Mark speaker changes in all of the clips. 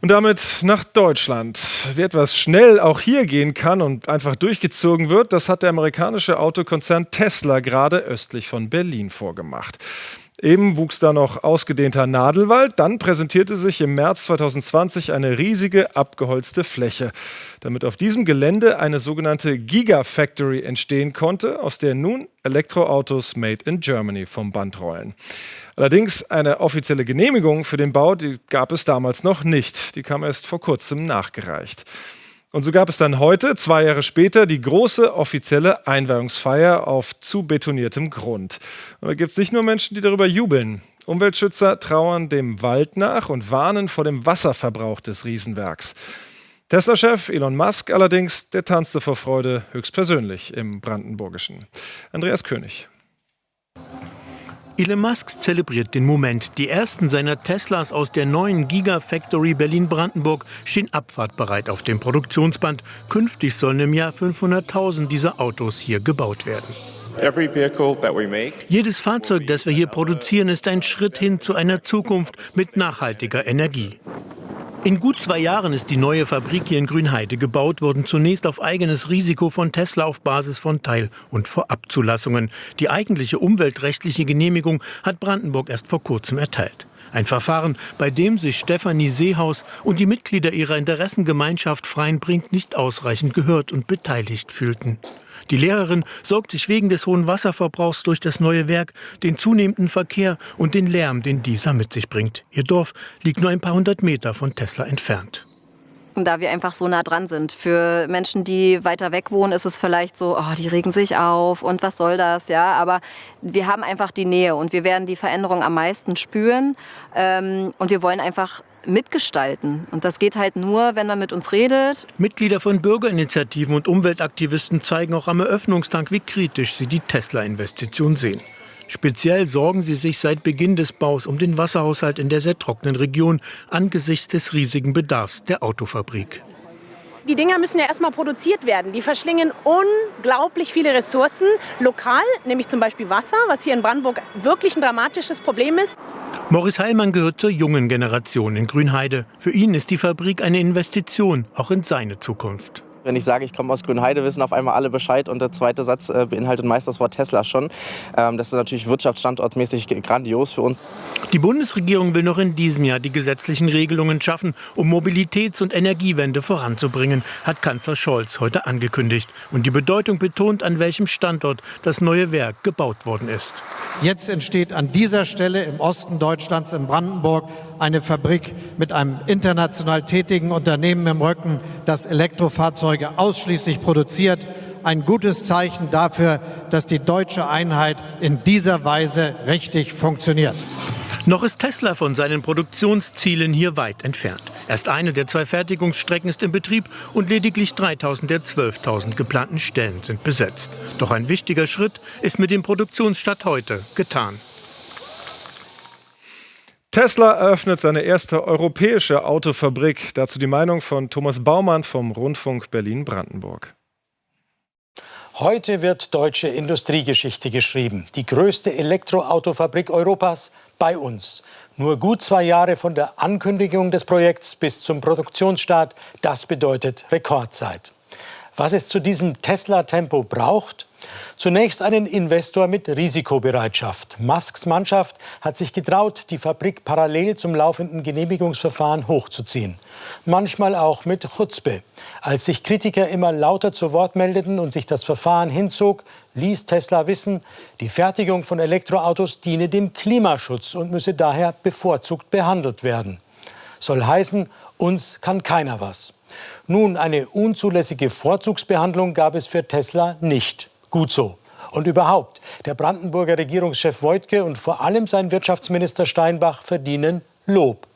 Speaker 1: Und damit nach Deutschland. Wie etwas schnell auch hier gehen kann und einfach durchgezogen wird, das hat der amerikanische Autokonzern Tesla gerade östlich von Berlin vorgemacht. Eben wuchs da noch ausgedehnter Nadelwald, dann präsentierte sich im März 2020 eine riesige abgeholzte Fläche, damit auf diesem Gelände eine sogenannte Gigafactory entstehen konnte, aus der nun Elektroautos made in Germany vom Band rollen. Allerdings eine offizielle Genehmigung für den Bau, die gab es damals noch nicht. Die kam erst vor kurzem nachgereicht. Und so gab es dann heute, zwei Jahre später, die große offizielle Einweihungsfeier auf zu betoniertem Grund. Und da gibt es nicht nur Menschen, die darüber jubeln. Umweltschützer trauern dem Wald nach und warnen vor dem Wasserverbrauch des Riesenwerks. Tesla-Chef Elon Musk allerdings, der tanzte vor Freude höchstpersönlich im Brandenburgischen. Andreas König.
Speaker 2: Elon Musk zelebriert den Moment. Die ersten seiner Teslas aus der neuen Gigafactory Berlin-Brandenburg stehen abfahrtbereit auf dem Produktionsband. Künftig sollen im Jahr 500.000 dieser Autos hier gebaut werden. Jedes Fahrzeug, das wir hier produzieren, ist ein Schritt hin zu einer Zukunft mit nachhaltiger Energie. In gut zwei Jahren ist die neue Fabrik hier in Grünheide gebaut worden, zunächst auf eigenes Risiko von Tesla auf Basis von Teil- und Vorabzulassungen. Die eigentliche umweltrechtliche Genehmigung hat Brandenburg erst vor kurzem erteilt. Ein Verfahren, bei dem sich Stefanie Seehaus und die Mitglieder ihrer Interessengemeinschaft Freienbrink nicht ausreichend gehört und beteiligt fühlten. Die Lehrerin sorgt sich wegen des hohen Wasserverbrauchs durch das neue Werk, den zunehmenden Verkehr und den Lärm, den dieser mit sich bringt. Ihr Dorf liegt nur ein paar hundert Meter von Tesla entfernt
Speaker 3: da wir einfach so nah dran sind. Für Menschen, die weiter weg wohnen, ist es vielleicht so, oh, die regen sich auf und was soll das, ja. Aber wir haben einfach die Nähe und wir werden die Veränderung am meisten spüren. Ähm, und wir wollen einfach mitgestalten. Und das geht halt nur, wenn man mit uns redet.
Speaker 2: Mitglieder von Bürgerinitiativen und Umweltaktivisten zeigen auch am Eröffnungstag, wie kritisch sie die Tesla-Investition sehen. Speziell sorgen sie sich seit Beginn des Baus um den Wasserhaushalt in der sehr trockenen Region angesichts des riesigen Bedarfs der Autofabrik
Speaker 4: die Dinger müssen ja erstmal produziert werden. Die verschlingen unglaublich viele Ressourcen lokal, nämlich zum Beispiel Wasser, was hier in Brandenburg wirklich ein dramatisches Problem ist.
Speaker 2: Morris Heilmann gehört zur jungen Generation in Grünheide. Für ihn ist die Fabrik eine Investition, auch in seine Zukunft.
Speaker 5: Wenn ich sage, ich komme aus Grünheide, wissen auf einmal alle Bescheid und der zweite Satz äh, beinhaltet meist das Wort Tesla schon. Ähm, das ist natürlich wirtschaftsstandortmäßig grandios für uns.
Speaker 2: Die Bundesregierung will noch in diesem Jahr die gesetzlichen Regelungen schaffen, um Mobilitäts- und Energiewende voranzubringen, hat Kanzler Scholz heute angekündigt und die Bedeutung betont, an welchem Standort das neue Werk gebaut worden ist.
Speaker 6: Jetzt entsteht an dieser Stelle im Osten Deutschlands in Brandenburg eine Fabrik mit einem international tätigen Unternehmen im Rücken, das Elektrofahrzeuge ausschließlich produziert. Ein gutes Zeichen dafür, dass die deutsche Einheit in dieser Weise richtig funktioniert.
Speaker 2: Noch ist Tesla von seinen Produktionszielen hier weit entfernt. Erst eine der zwei Fertigungsstrecken ist in Betrieb und lediglich 3000 der 12.000 geplanten Stellen sind besetzt. Doch ein wichtiger Schritt ist mit dem Produktionsstart heute getan.
Speaker 1: Tesla eröffnet seine erste europäische Autofabrik. Dazu die Meinung von Thomas Baumann vom Rundfunk Berlin-Brandenburg.
Speaker 7: Heute wird deutsche Industriegeschichte geschrieben. Die größte Elektroautofabrik Europas bei uns. Nur gut zwei Jahre von der Ankündigung des Projekts bis zum Produktionsstart, das bedeutet Rekordzeit. Was es zu diesem Tesla-Tempo braucht? Zunächst einen Investor mit Risikobereitschaft. Musks Mannschaft hat sich getraut, die Fabrik parallel zum laufenden Genehmigungsverfahren hochzuziehen. Manchmal auch mit Chutzpe. Als sich Kritiker immer lauter zu Wort meldeten und sich das Verfahren hinzog, ließ Tesla wissen, die Fertigung von Elektroautos diene dem Klimaschutz und müsse daher bevorzugt behandelt werden. Soll heißen, uns kann keiner was. Nun, eine unzulässige Vorzugsbehandlung gab es für Tesla nicht. Gut so. Und überhaupt, der Brandenburger Regierungschef Wojtke und vor allem sein Wirtschaftsminister Steinbach verdienen Lob.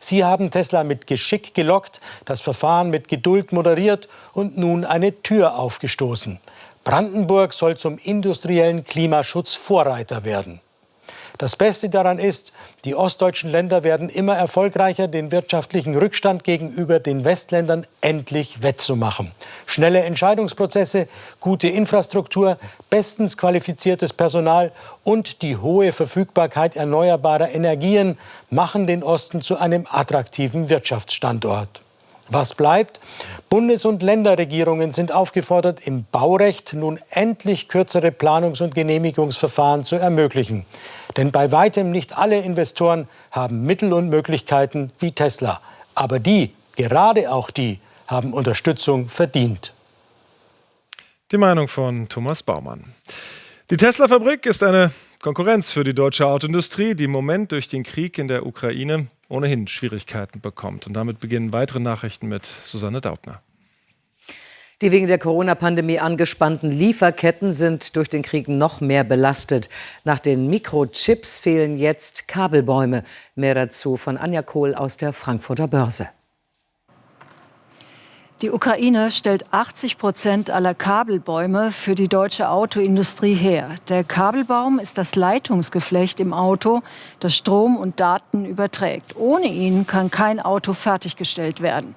Speaker 7: Sie haben Tesla mit Geschick gelockt, das Verfahren mit Geduld moderiert und nun eine Tür aufgestoßen. Brandenburg soll zum industriellen Klimaschutz Vorreiter werden. Das Beste daran ist, die ostdeutschen Länder werden immer erfolgreicher, den wirtschaftlichen Rückstand gegenüber den Westländern endlich wettzumachen. Schnelle Entscheidungsprozesse, gute Infrastruktur, bestens qualifiziertes Personal und die hohe Verfügbarkeit erneuerbarer Energien machen den Osten zu einem attraktiven Wirtschaftsstandort. Was bleibt? Bundes- und Länderregierungen sind aufgefordert, im Baurecht nun endlich kürzere Planungs- und Genehmigungsverfahren zu ermöglichen. Denn bei weitem nicht alle Investoren haben Mittel und Möglichkeiten wie Tesla. Aber die, gerade auch die, haben Unterstützung verdient.
Speaker 1: Die Meinung von Thomas Baumann. Die Tesla-Fabrik ist eine Konkurrenz für die deutsche Autoindustrie, die im Moment durch den Krieg in der Ukraine ohnehin Schwierigkeiten bekommt. Und damit beginnen weitere Nachrichten mit Susanne Daubner.
Speaker 8: Die wegen der Corona-Pandemie angespannten Lieferketten sind durch den Krieg noch mehr belastet. Nach den Mikrochips fehlen jetzt Kabelbäume. Mehr dazu von Anja Kohl aus der Frankfurter Börse.
Speaker 9: Die Ukraine stellt 80 Prozent aller Kabelbäume für die deutsche Autoindustrie her. Der Kabelbaum ist das Leitungsgeflecht im Auto, das Strom und Daten überträgt. Ohne ihn kann kein Auto fertiggestellt werden.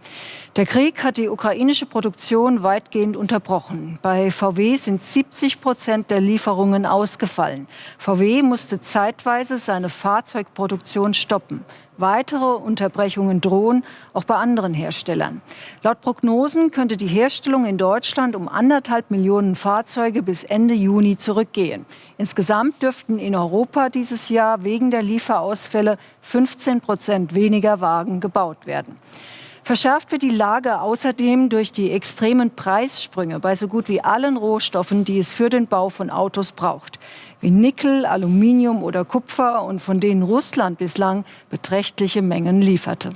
Speaker 9: Der Krieg hat die ukrainische Produktion weitgehend unterbrochen. Bei VW sind 70 Prozent der Lieferungen ausgefallen. VW musste zeitweise seine Fahrzeugproduktion stoppen. Weitere Unterbrechungen drohen auch bei anderen Herstellern. Laut Prognosen könnte die Herstellung in Deutschland um anderthalb Millionen Fahrzeuge bis Ende Juni zurückgehen. Insgesamt dürften in Europa dieses Jahr wegen der Lieferausfälle 15 Prozent weniger Wagen gebaut werden. Verschärft wird die Lage außerdem durch die extremen Preissprünge bei so gut wie allen Rohstoffen, die es für den Bau von Autos braucht wie Nickel, Aluminium oder Kupfer und von denen Russland bislang beträchtliche Mengen lieferte.